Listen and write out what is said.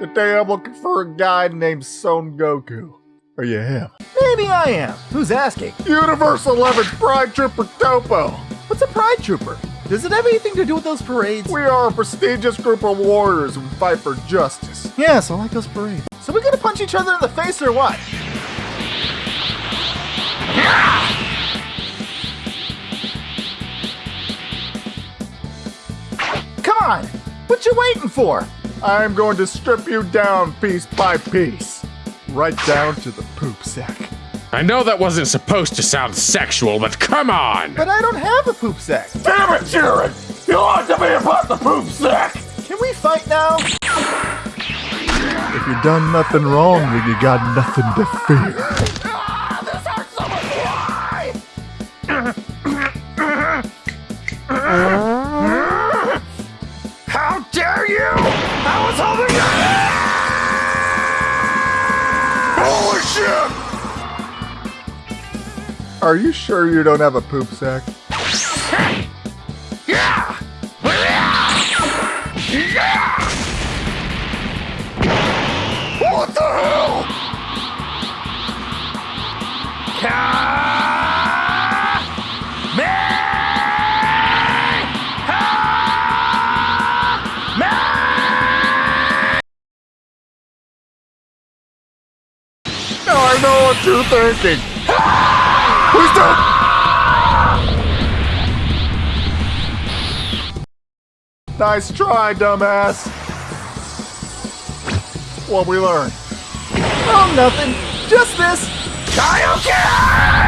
Today I'm looking for a guy named Son Goku. Are you him? Maybe I am. Who's asking? Universe 11's Pride Trooper Toppo. What's a pride trooper? Does it have anything to do with those parades? We are a prestigious group of warriors who fight for justice. Yes, I like those parades. So we gonna punch each other in the face or what? Come on! What you waiting for? I'm going to strip you down piece by piece. Right down to the poop sack. I know that wasn't supposed to sound sexual, but come on! But I don't have a poop sack. Damn it, Jared! You ought to be about the poop sack! Can we fight now? If you done nothing wrong, then you got nothing to fear. this hurts so much. Why? Are you sure you don't have a poop sack? What the hell? Now I know what you're thinking. Please don't. Nice try, dumbass. What we learned? Oh, nothing. Just this. Kaioken!